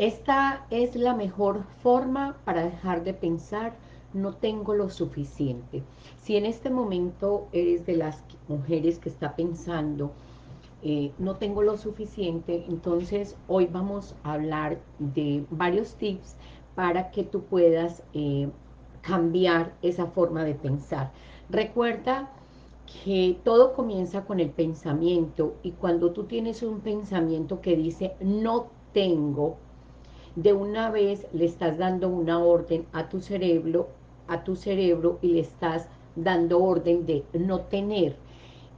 Esta es la mejor forma para dejar de pensar, no tengo lo suficiente. Si en este momento eres de las mujeres que está pensando, eh, no tengo lo suficiente, entonces hoy vamos a hablar de varios tips para que tú puedas eh, cambiar esa forma de pensar. Recuerda que todo comienza con el pensamiento y cuando tú tienes un pensamiento que dice no tengo, de una vez le estás dando una orden a tu cerebro, a tu cerebro y le estás dando orden de no tener.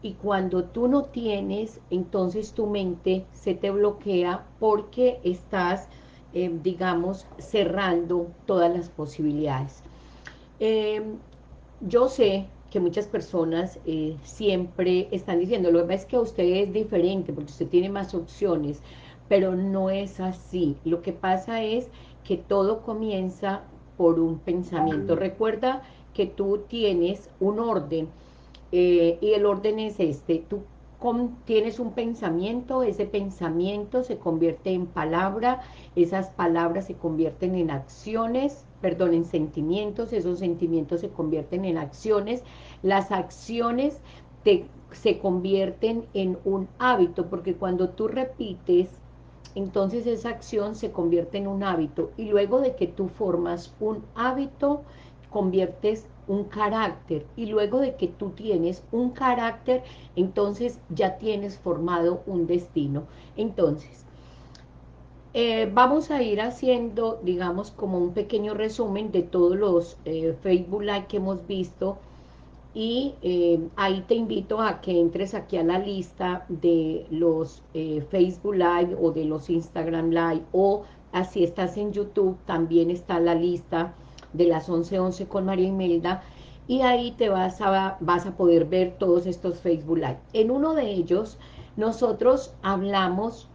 Y cuando tú no tienes, entonces tu mente se te bloquea porque estás, eh, digamos, cerrando todas las posibilidades. Em, yo sé que muchas personas eh, siempre están diciendo, lo que pasa es que usted es diferente porque usted tiene más opciones, pero no es así. Lo que pasa es que todo comienza por un pensamiento. Recuerda que tú tienes un orden eh, y el orden es este. Tú tienes un pensamiento, ese pensamiento se convierte en palabra, esas palabras se convierten en acciones, perdón, en sentimientos, esos sentimientos se convierten en acciones, las acciones se convierten en un hábito, porque cuando tú repites, entonces esa acción se convierte en un hábito, y luego de que tú formas un hábito, conviertes un carácter, y luego de que tú tienes un carácter, entonces ya tienes formado un destino. Entonces, eh, vamos a ir haciendo, digamos, como un pequeño resumen de todos los eh, Facebook Live que hemos visto y eh, ahí te invito a que entres aquí a la lista de los Facebook Live o de los Instagram Live o así estás en YouTube, también está la lista de las 11.11 con María Imelda y ahí te vas a, vas a poder ver todos estos Facebook Live. En uno de ellos nosotros hablamos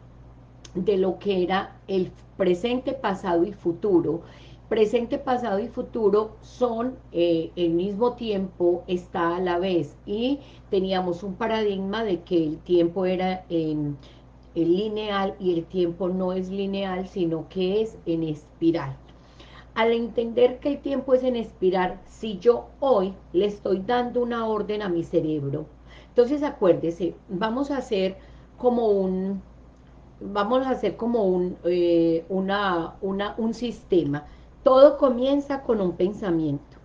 de lo que era el presente, pasado y futuro. Presente, pasado y futuro son eh, el mismo tiempo, está a la vez. Y teníamos un paradigma de que el tiempo era en, en lineal y el tiempo no es lineal, sino que es en espiral. Al entender que el tiempo es en espiral, si yo hoy le estoy dando una orden a mi cerebro, entonces acuérdese, vamos a hacer como un, vamos a hacer como un, eh, una, una, un sistema. Todo comienza con un pensamiento.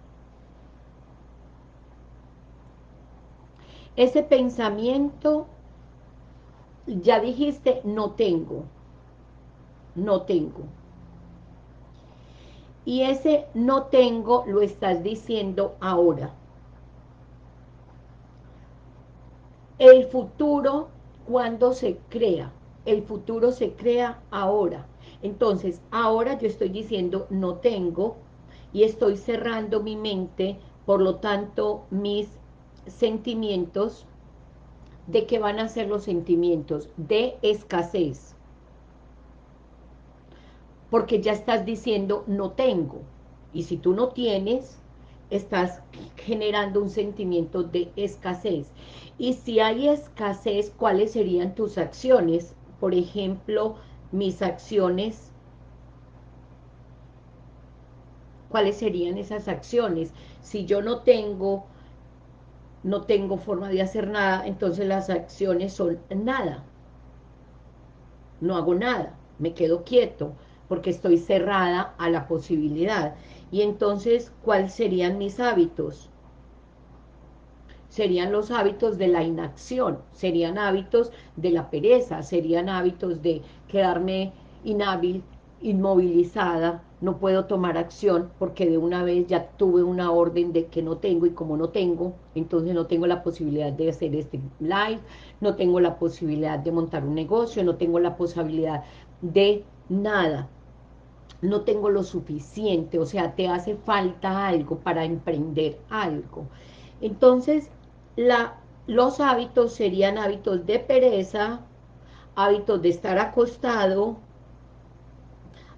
Ese pensamiento, ya dijiste, no tengo, no tengo. Y ese no tengo lo estás diciendo ahora. El futuro, cuando se crea? el futuro se crea ahora. Entonces, ahora yo estoy diciendo no tengo y estoy cerrando mi mente, por lo tanto, mis sentimientos, ¿de qué van a ser los sentimientos? De escasez. Porque ya estás diciendo no tengo. Y si tú no tienes, estás generando un sentimiento de escasez. Y si hay escasez, ¿cuáles serían tus acciones? por ejemplo, mis acciones, ¿cuáles serían esas acciones? Si yo no tengo, no tengo forma de hacer nada, entonces las acciones son nada. No hago nada, me quedo quieto, porque estoy cerrada a la posibilidad. Y entonces, ¿cuáles serían mis hábitos? serían los hábitos de la inacción, serían hábitos de la pereza, serían hábitos de quedarme inhábil, inmovilizada, no puedo tomar acción porque de una vez ya tuve una orden de que no tengo y como no tengo, entonces no tengo la posibilidad de hacer este live, no tengo la posibilidad de montar un negocio, no tengo la posibilidad de nada, no tengo lo suficiente, o sea, te hace falta algo para emprender algo. Entonces, la, los hábitos serían hábitos de pereza, hábitos de estar acostado,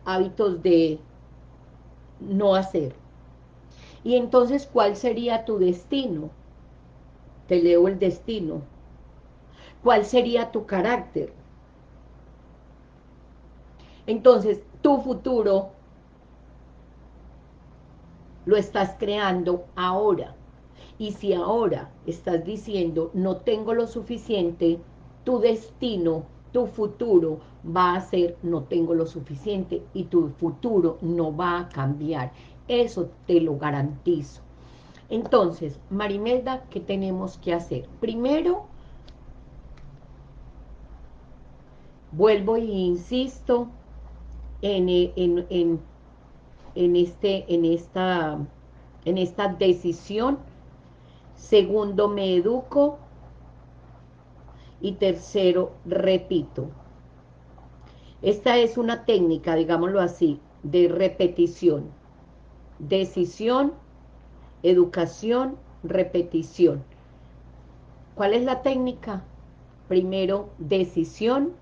hábitos de no hacer. Y entonces, ¿cuál sería tu destino? Te leo el destino. ¿Cuál sería tu carácter? Entonces, tu futuro lo estás creando ahora. Y si ahora estás diciendo, no tengo lo suficiente, tu destino, tu futuro va a ser, no tengo lo suficiente, y tu futuro no va a cambiar. Eso te lo garantizo. Entonces, Marimelda, ¿qué tenemos que hacer? Primero, vuelvo e insisto en, en, en, en, este, en, esta, en esta decisión. Segundo, me educo. Y tercero, repito. Esta es una técnica, digámoslo así, de repetición. Decisión, educación, repetición. ¿Cuál es la técnica? Primero, decisión,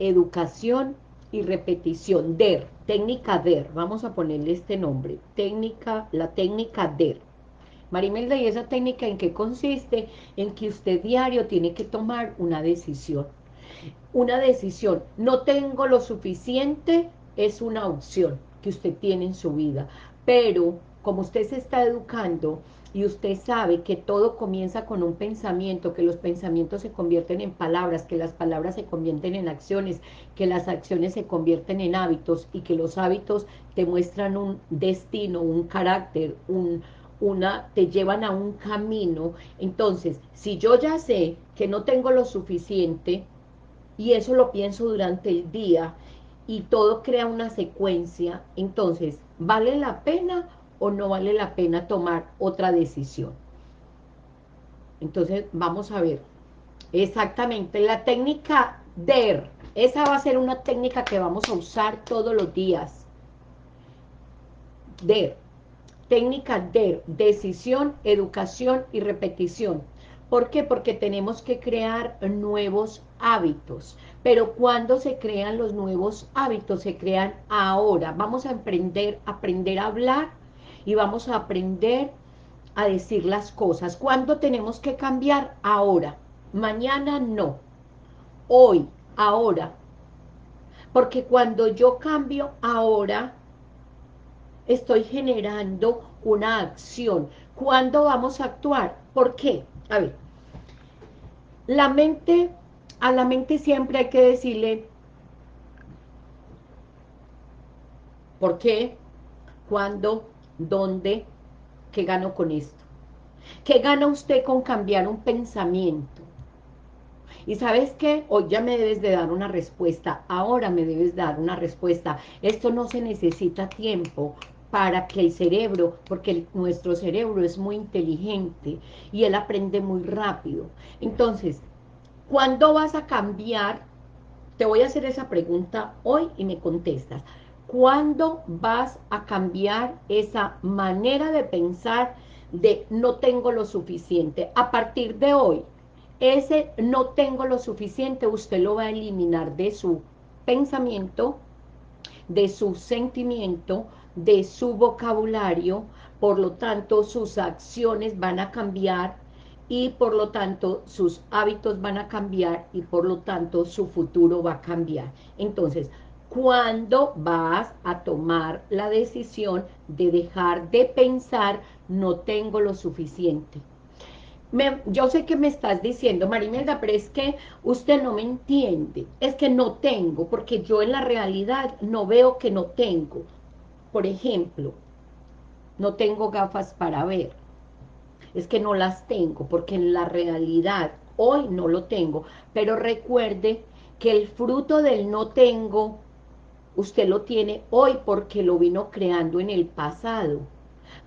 educación y repetición. DER, técnica DER. Vamos a ponerle este nombre. Técnica, la técnica DER. Marimelda, ¿y esa técnica en qué consiste? En que usted diario tiene que tomar una decisión. Una decisión. No tengo lo suficiente, es una opción que usted tiene en su vida. Pero, como usted se está educando, y usted sabe que todo comienza con un pensamiento, que los pensamientos se convierten en palabras, que las palabras se convierten en acciones, que las acciones se convierten en hábitos y que los hábitos te muestran un destino, un carácter, un, una, te llevan a un camino. Entonces, si yo ya sé que no tengo lo suficiente y eso lo pienso durante el día y todo crea una secuencia, entonces, ¿vale la pena o no vale la pena tomar otra decisión. Entonces, vamos a ver. Exactamente, la técnica DER. Esa va a ser una técnica que vamos a usar todos los días. DER. Técnica DER. Decisión, educación y repetición. ¿Por qué? Porque tenemos que crear nuevos hábitos. Pero cuando se crean los nuevos hábitos? Se crean ahora. Vamos a aprender, aprender a hablar y vamos a aprender a decir las cosas. ¿Cuándo tenemos que cambiar? Ahora. Mañana no. Hoy, ahora. Porque cuando yo cambio ahora, estoy generando una acción. ¿Cuándo vamos a actuar? ¿Por qué? A ver, la mente, a la mente siempre hay que decirle, ¿por qué? ¿Cuándo? ¿Dónde? ¿Qué gano con esto? ¿Qué gana usted con cambiar un pensamiento? Y ¿sabes qué? Hoy ya me debes de dar una respuesta, ahora me debes dar una respuesta. Esto no se necesita tiempo para que el cerebro, porque nuestro cerebro es muy inteligente y él aprende muy rápido. Entonces, ¿cuándo vas a cambiar? Te voy a hacer esa pregunta hoy y me contestas. ¿Cuándo vas a cambiar esa manera de pensar de no tengo lo suficiente? A partir de hoy, ese no tengo lo suficiente, usted lo va a eliminar de su pensamiento, de su sentimiento, de su vocabulario, por lo tanto sus acciones van a cambiar y por lo tanto sus hábitos van a cambiar y por lo tanto su futuro va a cambiar. Entonces, cuando vas a tomar la decisión de dejar de pensar no tengo lo suficiente. yo sé que me estás diciendo, Marimelda, pero es que usted no me entiende, es que no tengo, porque yo en la realidad no veo que no tengo. Por ejemplo, no tengo gafas para ver, es que no las tengo, porque en la realidad hoy no lo tengo, pero recuerde que el fruto del no tengo usted lo tiene hoy porque lo vino creando en el pasado.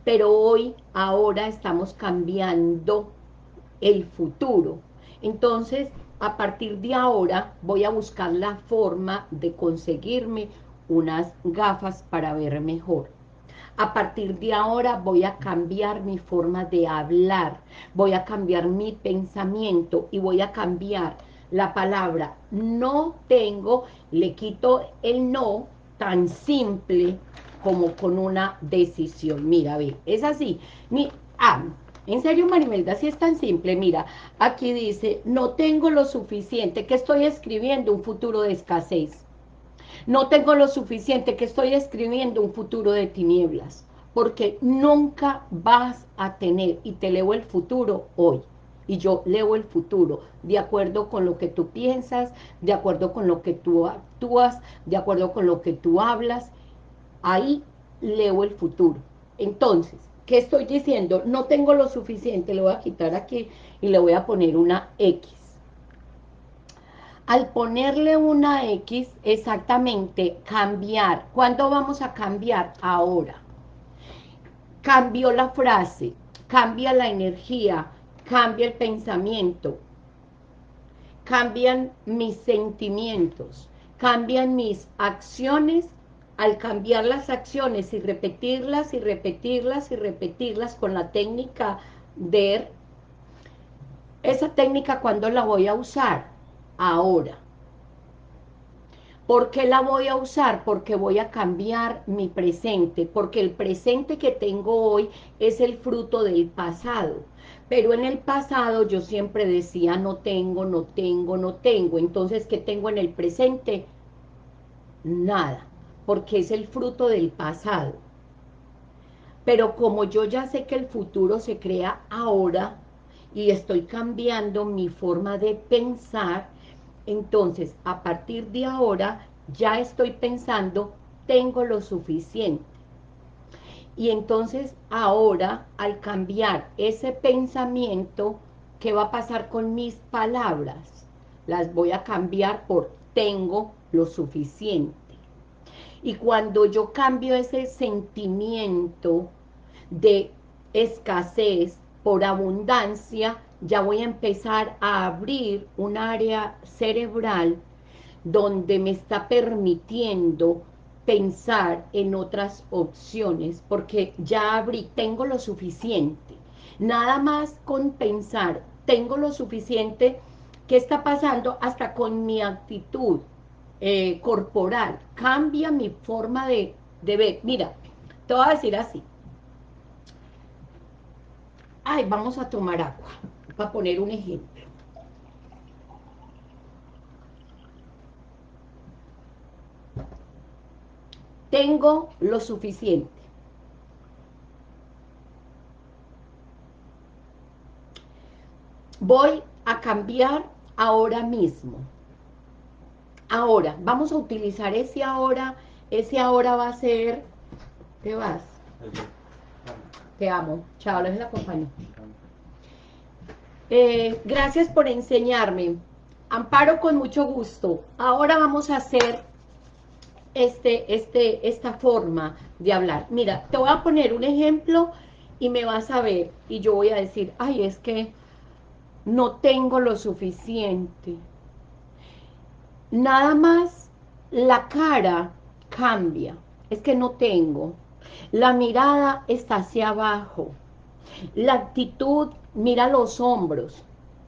Pero hoy, ahora estamos cambiando el futuro. Entonces, a partir de ahora, voy a buscar la forma de conseguirme unas gafas para ver mejor. A partir de ahora voy a cambiar mi forma de hablar, voy a cambiar mi pensamiento y voy a cambiar la palabra no tengo, le quito el no tan simple como con una decisión. Mira, ve, es así. Ah, en serio, Marimelda, si es tan simple, mira, aquí dice, no tengo lo suficiente, que estoy escribiendo un futuro de escasez. No tengo lo suficiente, que estoy escribiendo un futuro de tinieblas, porque nunca vas a tener, y te leo el futuro hoy, y yo leo el futuro, de acuerdo con lo que tú piensas, de acuerdo con lo que tú actúas, de acuerdo con lo que tú hablas, ahí leo el futuro. Entonces, ¿qué estoy diciendo? No tengo lo suficiente, le voy a quitar aquí y le voy a poner una X. Al ponerle una X, exactamente, cambiar. ¿Cuándo vamos a cambiar? Ahora. Cambió la frase, cambia la energía, cambia el pensamiento, cambian mis sentimientos, cambian mis acciones, al cambiar las acciones y repetirlas y repetirlas y repetirlas con la técnica de esa técnica cuando la voy a usar ahora ¿Por qué la voy a usar? Porque voy a cambiar mi presente, porque el presente que tengo hoy es el fruto del pasado. Pero en el pasado yo siempre decía no tengo, no tengo, no tengo. Entonces, ¿qué tengo en el presente? Nada, porque es el fruto del pasado. Pero como yo ya sé que el futuro se crea ahora y estoy cambiando mi forma de pensar, entonces, a partir de ahora, ya estoy pensando, tengo lo suficiente. Y entonces, ahora, al cambiar ese pensamiento, ¿qué va a pasar con mis palabras? Las voy a cambiar por tengo lo suficiente. Y cuando yo cambio ese sentimiento de escasez por abundancia, ya voy a empezar a abrir un área cerebral donde me está permitiendo pensar en otras opciones, porque ya abrí, tengo lo suficiente. Nada más con pensar, tengo lo suficiente, ¿qué está pasando? Hasta con mi actitud eh, corporal, cambia mi forma de, de ver. Mira, te voy a decir así. Ay, vamos a tomar agua para poner un ejemplo. Tengo lo suficiente. Voy a cambiar ahora mismo. Ahora, vamos a utilizar ese ahora. Ese ahora va a ser... ¿Te vas? Te amo. Chao, les la compañía. Eh, gracias por enseñarme. Amparo con mucho gusto. Ahora vamos a hacer este, este, esta forma de hablar. Mira, te voy a poner un ejemplo y me vas a ver. Y yo voy a decir, ay, es que no tengo lo suficiente. Nada más la cara cambia. Es que no tengo. La mirada está hacia abajo. La actitud mira los hombros,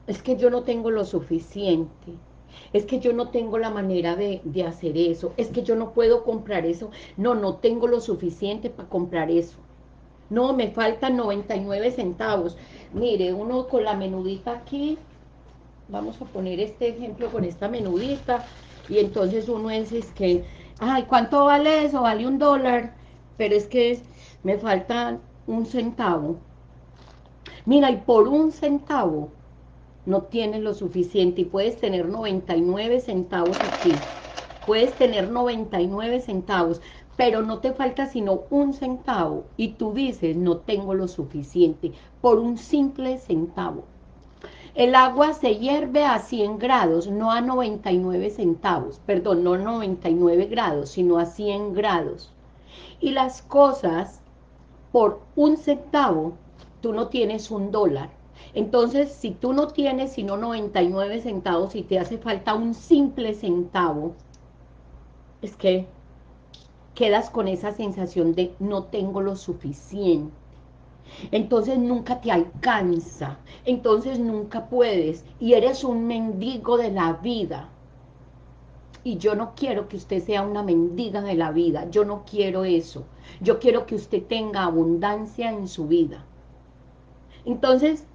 es que yo no tengo lo suficiente, es que yo no tengo la manera de, hacer eso, es que yo no puedo comprar eso, no, no tengo lo suficiente para comprar eso. No, me faltan 99 centavos. Mire, uno con la menudita aquí, vamos a poner este ejemplo con esta menudita, y entonces uno es, es que, ay, ¿cuánto vale eso? Vale un dólar, pero es que me falta un centavo. Mira, y por un centavo no tienes lo suficiente y puedes tener 99 centavos aquí. Puedes tener 99 centavos, pero no te falta sino un centavo y tú dices, no tengo lo suficiente, por un simple centavo. El agua se hierve a 100 grados, no a 99 centavos, perdón, no a 99 grados, sino a 100 grados. Y las cosas, por un centavo, tú no tienes un dólar. Entonces, si tú no tienes sino 99 centavos y te hace falta un simple centavo, es que quedas con esa sensación de no tengo lo suficiente. Entonces nunca te alcanza, entonces nunca puedes y eres un mendigo de la vida. Y yo no quiero que usted sea una mendiga de la vida, yo no quiero eso. Yo quiero que usted tenga abundancia en su vida. Entonces,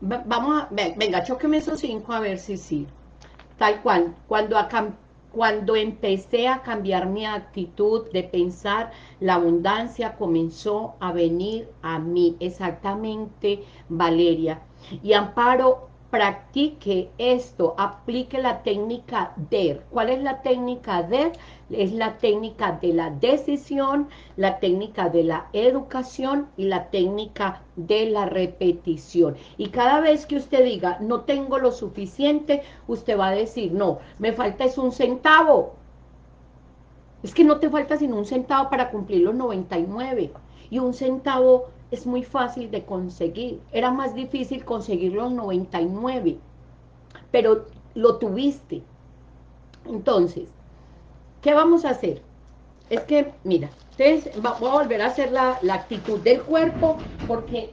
vamos a, venga, choqueme esos cinco a ver si sí. Tal cual, cuando Cuando empecé a cambiar mi actitud de pensar, la abundancia comenzó a venir a mí. Exactamente, Valeria. Y Amparo, practique esto, aplique la técnica DER. ¿Cuál es la técnica DER? Es la técnica de la decisión, la técnica de la educación y la técnica de la repetición. Y cada vez que usted diga, no tengo lo suficiente, usted va a decir, no, me falta es un centavo. Es que no te falta sino un centavo para cumplir los 99. Y un centavo es muy fácil de conseguir. Era más difícil conseguir los 99, pero lo tuviste. Entonces, ¿qué vamos a hacer? Es que, mira, entonces voy a volver a hacer la, actitud del cuerpo porque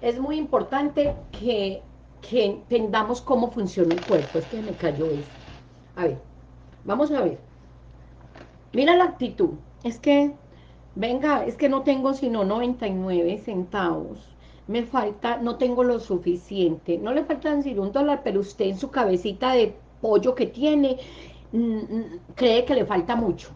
es muy importante que, que entendamos cómo funciona el cuerpo. Es que me cayó eso. A ver, vamos a ver. Mira la actitud. Es que venga, es que no tengo sino 99 centavos, me falta, no tengo lo suficiente, no le faltan sino un dólar, pero usted en su cabecita de pollo que tiene, mm, mm, cree que le falta mucho,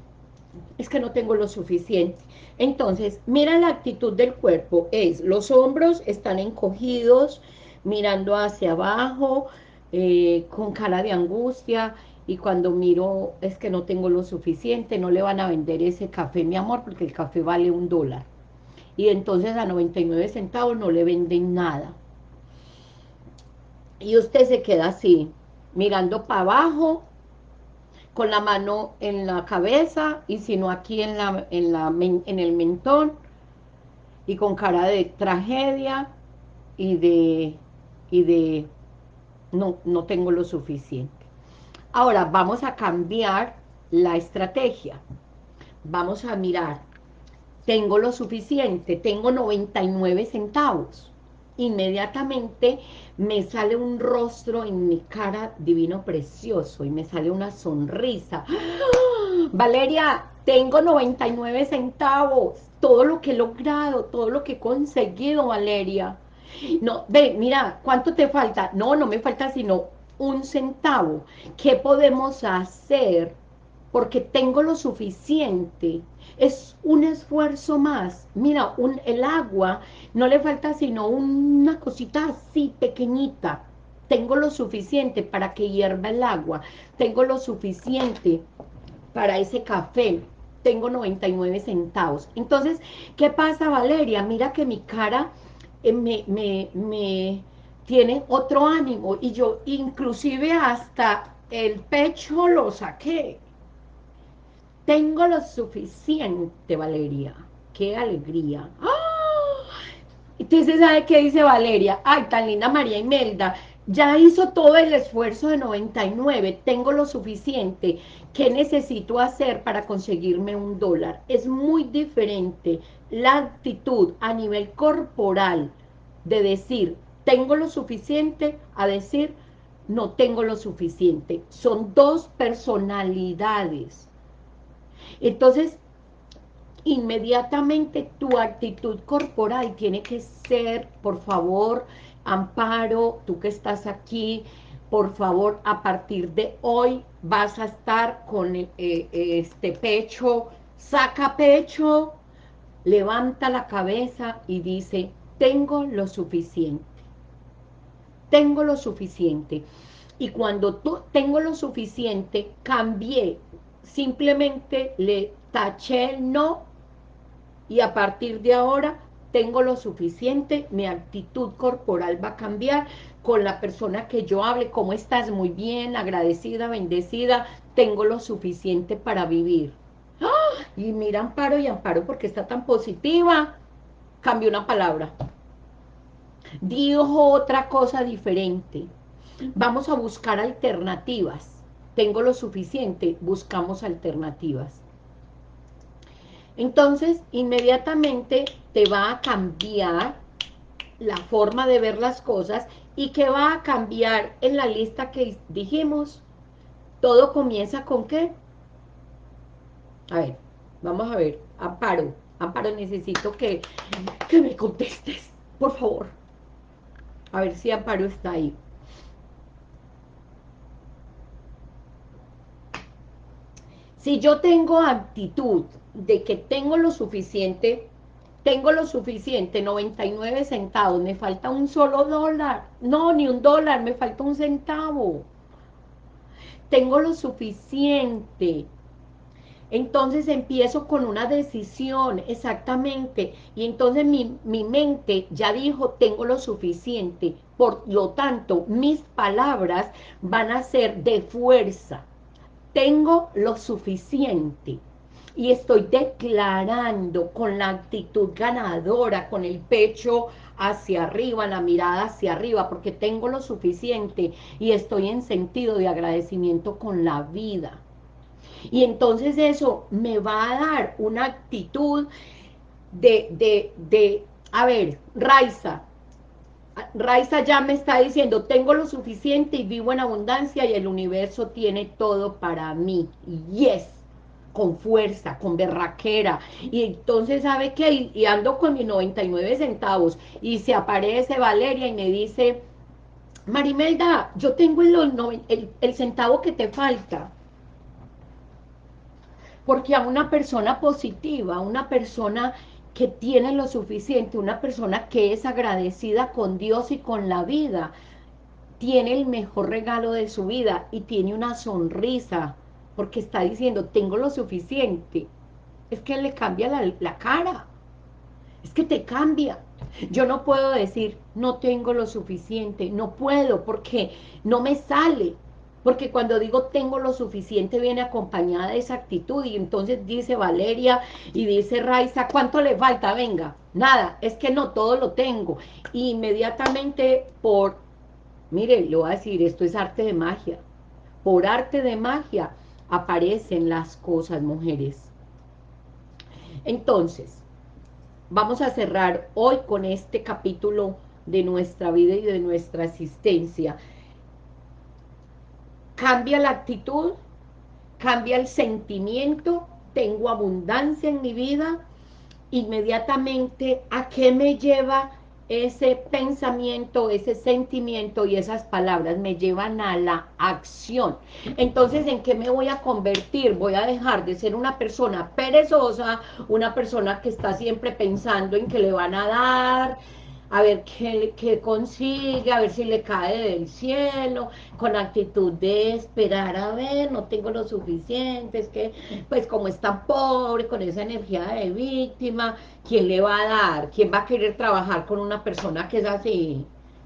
es que no tengo lo suficiente. Entonces, mira la actitud del cuerpo, es, los hombros están encogidos, mirando hacia abajo, eh, con cara de angustia, y cuando miro es que no tengo lo suficiente, no le van a vender ese café, mi amor, porque el café vale un dólar. Y entonces a 99 centavos no le venden nada. Y usted se queda así, mirando para abajo, con la mano en la cabeza, y si no aquí en, la, en, la, en el mentón, y con cara de tragedia, y de, y de no, no tengo lo suficiente. Ahora vamos a cambiar la estrategia. Vamos a mirar, tengo lo suficiente, tengo 99 centavos. Inmediatamente me sale un rostro en mi cara divino precioso y me sale una sonrisa. ¡Ah! Valeria, tengo 99 centavos, todo lo que he logrado, todo lo que he conseguido, Valeria. No, ve, mira, ¿cuánto te falta? No, no me falta sino un centavo. ¿Qué podemos hacer? Porque tengo lo suficiente. Es un esfuerzo más. Mira, un, el agua no le falta sino una cosita así pequeñita. Tengo lo suficiente para que hierva el agua. Tengo lo suficiente para ese café. Tengo 99 centavos. Entonces, ¿qué pasa, Valeria? Mira que mi cara eh, me, me, me tiene otro ánimo y yo inclusive hasta el pecho lo saqué. Tengo lo suficiente, Valeria. ¡Qué alegría! ¡Ah! Entonces, ¿sabe qué dice Valeria? Ay, tan linda María Imelda. Ya hizo todo el esfuerzo de 99. Tengo lo suficiente. ¿Qué necesito hacer para conseguirme un dólar? Es muy diferente la actitud a nivel corporal de decir, tengo lo suficiente a decir no tengo lo suficiente. Son dos personalidades. Entonces, inmediatamente tu actitud corporal tiene que ser, por favor, Amparo, tú que estás aquí, por favor, a partir de hoy vas a estar con eh, este pecho, saca pecho, levanta la cabeza y dice, tengo lo suficiente tengo lo suficiente. Y cuando tengo lo suficiente, cambié, simplemente le taché el no y a partir de ahora tengo lo suficiente, mi actitud corporal va a cambiar con la persona que yo hable, ¿cómo estás? Muy bien, agradecida, bendecida, tengo lo suficiente para vivir. ¡Ah! Y mira Amparo y Amparo porque está tan positiva, cambió una palabra dijo otra cosa diferente. Vamos a buscar alternativas. Tengo lo suficiente, buscamos alternativas. Entonces, inmediatamente te va a cambiar la forma de ver las cosas y que va a cambiar en la lista que dijimos. Todo comienza con qué? A ver, vamos a ver. Amparo, Amparo, necesito que, que me contestes, por favor. A ver si Amparo está ahí. Si yo tengo actitud de que tengo lo suficiente, tengo lo suficiente, 99 centavos, me falta un solo dólar, no, ni un dólar, me falta un centavo. Tengo lo suficiente, entonces empiezo con una decisión, exactamente, y entonces mi, mi, mente ya dijo, tengo lo suficiente, por lo tanto, mis palabras van a ser de fuerza, tengo lo suficiente, y estoy declarando con la actitud ganadora, con el pecho hacia arriba, la mirada hacia arriba, porque tengo lo suficiente, y estoy en sentido de agradecimiento con la vida, y entonces eso me va a dar una actitud de, de, de a ver, Raiza, Raiza ya me está diciendo, tengo lo suficiente y vivo en abundancia y el universo tiene todo para mí. Yes, con fuerza, con berraquera. Y entonces, ¿sabe qué? Y ando con mis 99 centavos y se aparece Valeria y me dice, Marimelda, yo tengo el, el centavo que te falta porque a una persona positiva, una persona que tiene lo suficiente, una persona que es agradecida con Dios y con la vida, tiene el mejor regalo de su vida y tiene una sonrisa, porque está diciendo, tengo lo suficiente. Es que le cambia la, la cara, es que te cambia. Yo no puedo decir, no tengo lo suficiente, no puedo, porque no me sale, porque cuando digo tengo lo suficiente viene acompañada de esa actitud y entonces dice Valeria y dice Raiza, ¿cuánto le falta? Venga, nada, es que no, todo lo tengo. inmediatamente por, mire, le voy a decir, esto es arte de magia, por arte de magia aparecen las cosas, mujeres. Entonces, vamos a cerrar hoy con este capítulo de nuestra vida y de nuestra existencia cambia la actitud, cambia el sentimiento, tengo abundancia en mi vida, inmediatamente, ¿a qué me lleva ese pensamiento, ese sentimiento y esas palabras? Me llevan a la acción. Entonces, ¿en qué me voy a convertir? Voy a dejar de ser una persona perezosa, una persona que está siempre pensando en que le van a dar, a ver qué, consigue, a ver si le cae del cielo, con actitud de esperar a ver, no tengo lo suficiente, es que pues como está pobre, con esa energía de víctima, ¿quién le va a dar? ¿Quién va a querer trabajar con una persona que es así,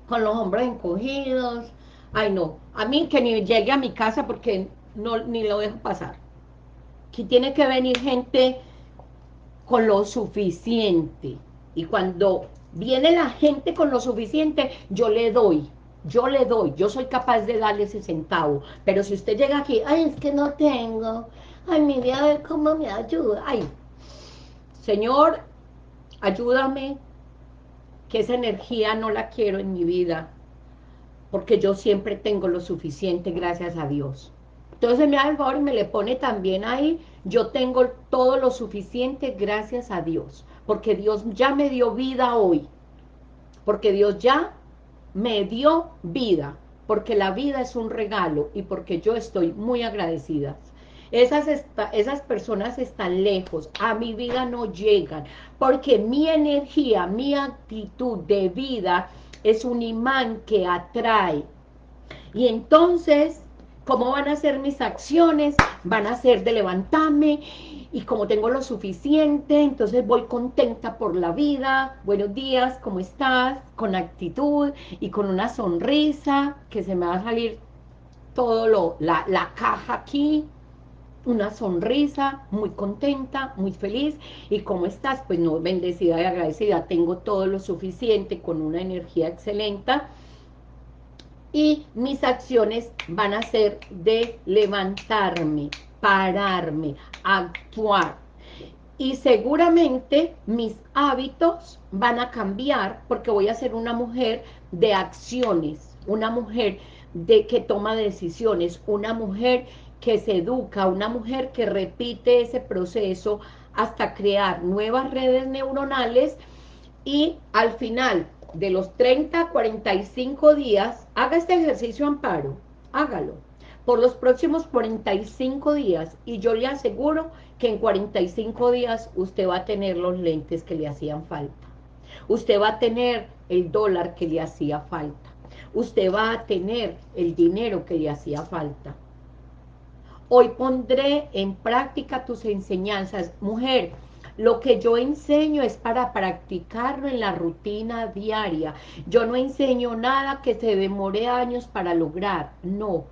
con los hombros encogidos? Ay no, a mí que ni llegue a mi casa porque no ni lo dejo pasar. Aquí tiene que venir gente con lo suficiente, y cuando viene la gente con lo suficiente, yo le doy, yo le doy, yo soy capaz de darle ese centavo, pero si usted llega aquí, ay, es que no tengo, ay, mire a ver cómo me ayuda, ay, Señor, ayúdame, que esa energía no la quiero en mi vida, porque yo siempre tengo lo suficiente, gracias a Dios. Entonces me da el favor y me le pone también ahí, yo tengo todo lo suficiente, gracias a Dios porque Dios ya me dio vida hoy, porque Dios ya me dio vida, porque la vida es un regalo y porque yo estoy muy agradecida. Esas, esas personas están lejos, a mi vida no llegan, porque mi energía, mi actitud de vida es un imán que atrae. Y entonces, ¿cómo van a ser mis acciones? Van a ser de levantarme y como tengo lo suficiente, entonces voy contenta por la vida, buenos días, ¿cómo estás? Con actitud y con una sonrisa, que se me va a salir todo lo, la, la caja aquí, una sonrisa, muy contenta, muy feliz, y ¿cómo estás? Pues no, bendecida y agradecida, tengo todo lo suficiente, con una energía excelente, y mis acciones van a ser de levantarme, pararme, actuar. Y seguramente mis hábitos van a cambiar porque voy a ser una mujer de acciones, una mujer de que toma decisiones, una mujer que se educa, una mujer que repite ese proceso hasta crear nuevas redes neuronales y al final de los 30 a 45 días, haga este ejercicio amparo, hágalo por los próximos 45 días y yo le aseguro que en 45 días usted va a tener los lentes que le hacían falta. Usted va a tener el dólar que le hacía falta. Usted va a tener el dinero que le hacía falta. Hoy pondré en práctica tus enseñanzas. Mujer, lo que yo enseño es para practicarlo en la rutina diaria. Yo no enseño nada que se demore años para lograr. No,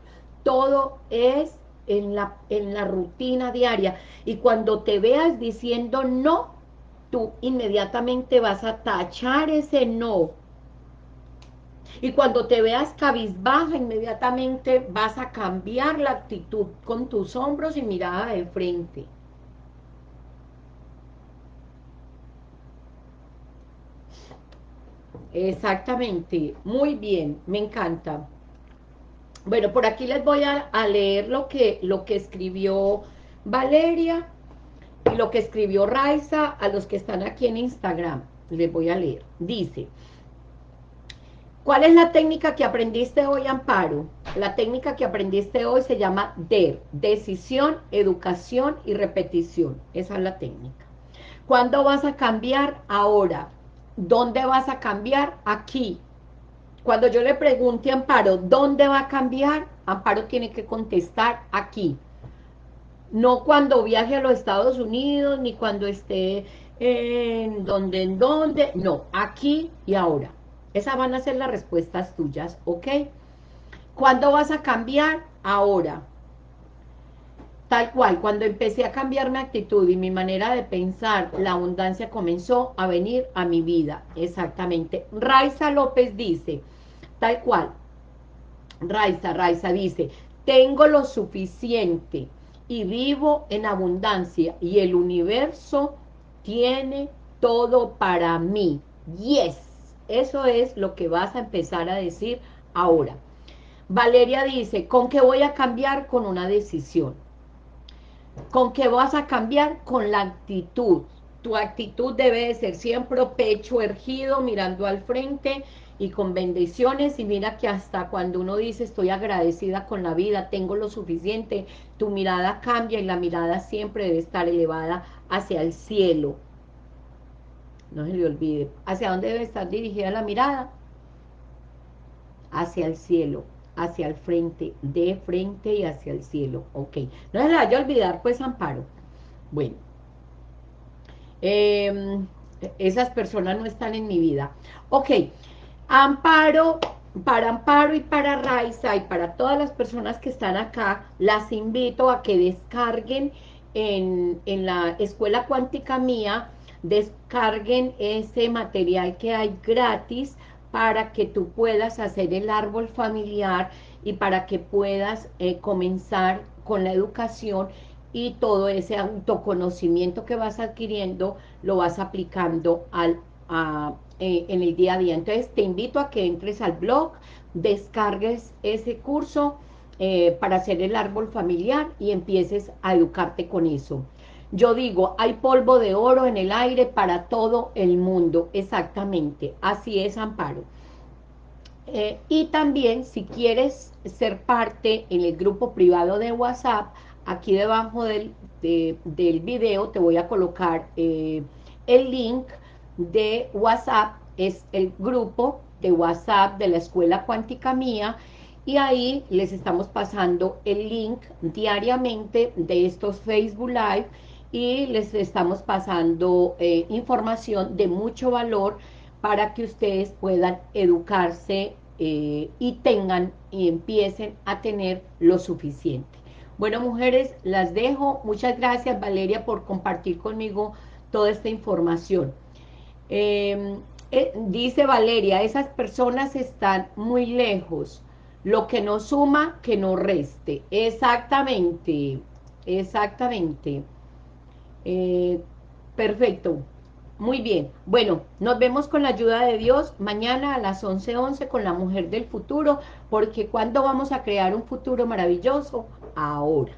todo es en la, en la rutina diaria. Y cuando te veas diciendo no, tú inmediatamente vas a tachar ese no. Y cuando te veas cabizbaja, inmediatamente vas a cambiar la actitud con tus hombros y mirada de frente. Exactamente, muy bien, me encanta. Bueno, por aquí les voy a, leer lo que, lo que escribió Valeria y lo que escribió Raiza a los que están aquí en Instagram. Les voy a leer. Dice, ¿cuál es la técnica que aprendiste hoy, Amparo? La técnica que aprendiste hoy se llama DER, decisión, educación y repetición. Esa es la técnica. ¿Cuándo vas a cambiar? Ahora. ¿Dónde vas a cambiar? Aquí. Cuando yo le pregunte a Amparo, ¿dónde va a cambiar? Amparo tiene que contestar aquí. No cuando viaje a los Estados Unidos, ni cuando esté en donde, en donde. No, aquí y ahora. Esas van a ser las respuestas tuyas, ¿ok? ¿Cuándo vas a cambiar? Ahora. Tal cual, cuando empecé a cambiar mi actitud y mi manera de pensar, la abundancia comenzó a venir a mi vida. Exactamente. Raiza López dice, tal cual. Raiza, Raiza dice, tengo lo suficiente y vivo en abundancia y el universo tiene todo para mí. Yes, eso es lo que vas a empezar a decir ahora. Valeria dice, ¿con qué voy a cambiar? Con una decisión. ¿Con qué vas a cambiar? Con la actitud. Tu actitud debe de ser siempre pecho ergido, mirando al frente y con bendiciones. Y mira que hasta cuando uno dice estoy agradecida con la vida, tengo lo suficiente, tu mirada cambia y la mirada siempre debe estar elevada hacia el cielo. No se le olvide. ¿Hacia dónde debe estar dirigida la mirada? Hacia el cielo hacia el frente, de frente y hacia el cielo, ok. No se le vaya a olvidar, pues, Amparo. Bueno, em, esas personas no están en mi vida. Ok, Amparo, para Amparo y para Raiza y para todas las personas que están acá, las invito a que descarguen en, en la escuela cuántica mía, descarguen ese material que hay gratis, para que tú puedas hacer el árbol familiar y para que puedas eh, comenzar con la educación y todo ese autoconocimiento que vas adquiriendo lo vas aplicando al, eh, en el día a día. Entonces te invito a que entres al blog, descargues ese curso eh, para hacer el árbol familiar y empieces a educarte con eso. Yo digo, hay polvo de oro en el aire para todo el mundo, exactamente, así es Amparo. Eh, y también, si quieres ser parte en el grupo privado de WhatsApp, aquí debajo del, del video te voy a colocar eh, el link de WhatsApp, es el grupo de WhatsApp de la Escuela Cuántica Mía, y ahí les estamos pasando el link diariamente de estos Facebook Live, y les estamos pasando eh, información de mucho valor para que ustedes puedan educarse eh, y tengan y empiecen a tener lo suficiente. Bueno, mujeres, las dejo. Muchas gracias, Valeria, por compartir conmigo toda esta información. Em, eh, dice Valeria, esas personas están muy lejos. Lo que no suma, que no reste. Exactamente, exactamente. Eh, perfecto. Muy bien. Bueno, nos vemos con la ayuda de Dios mañana a las 11.11 11 con la mujer del futuro, porque ¿cuándo vamos a crear un futuro maravilloso? Ahora.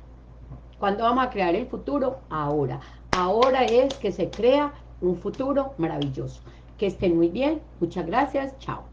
¿Cuándo vamos a crear el futuro? Ahora. Ahora es que se crea un futuro maravilloso. Que estén muy bien. Muchas gracias. Chao.